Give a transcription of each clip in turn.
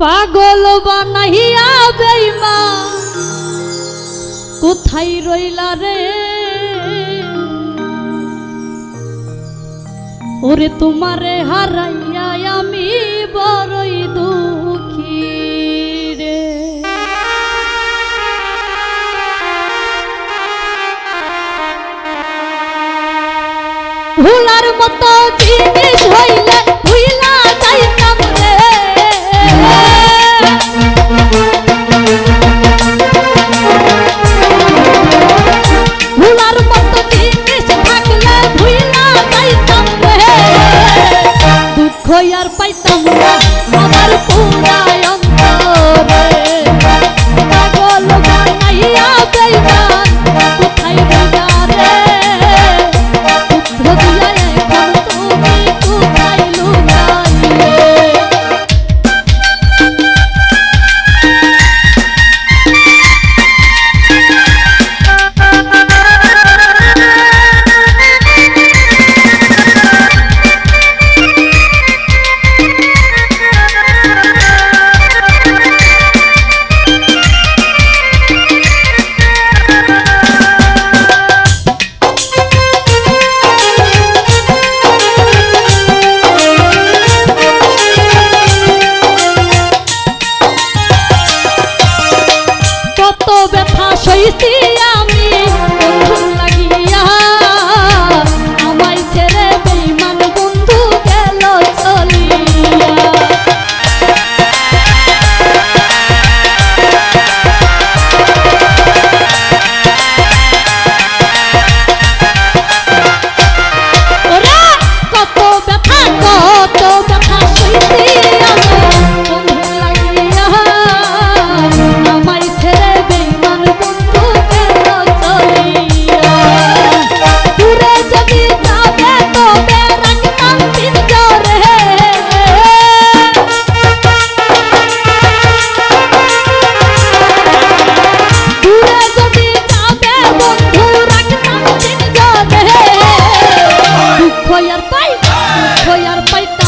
পাগল বানাইয়া বেইমা। কোথায় রইলা রে? ওরে তোমারে হারাইয়া আমি বড়ই দুঃখী রে। ভুলার মতো জিনিস হইলে ভুইলা আর পাইতাম না। existir. খয়ার পাই খয়ার পাইটা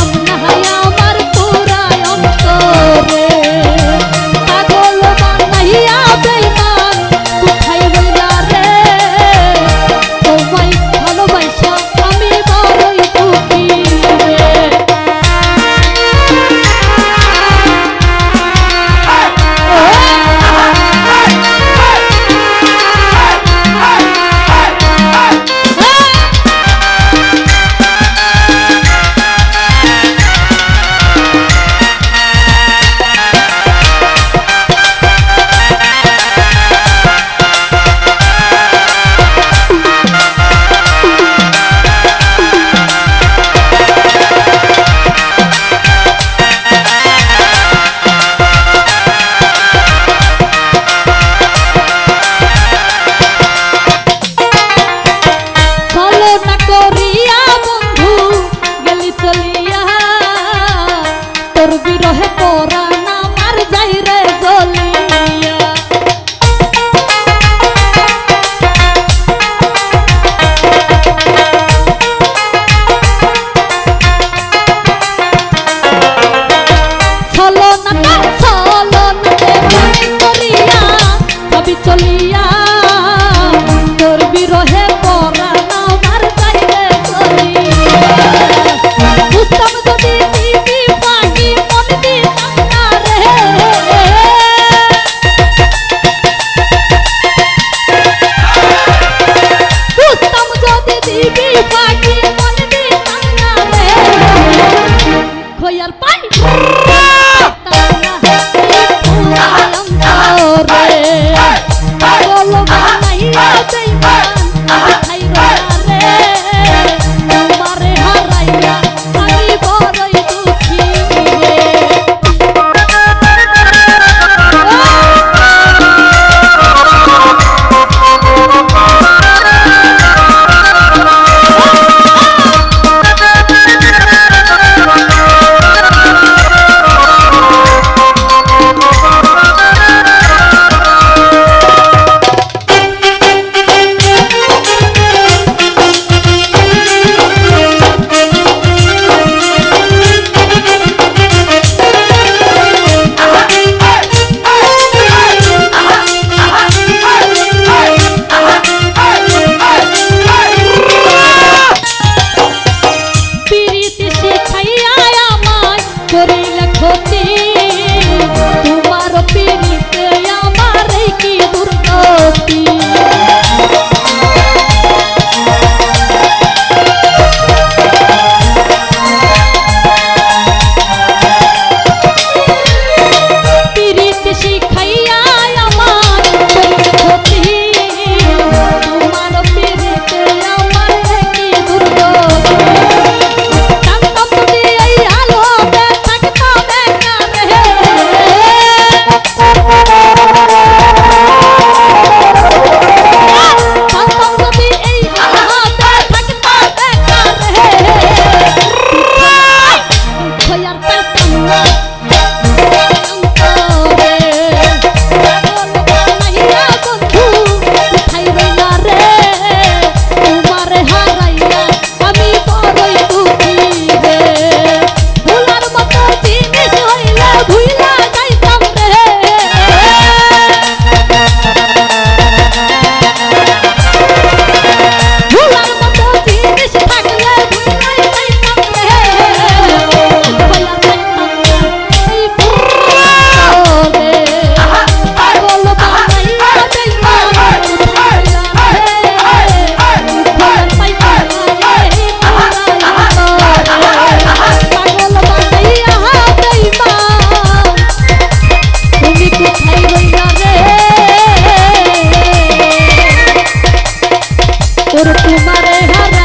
carta tengo Por tu manera de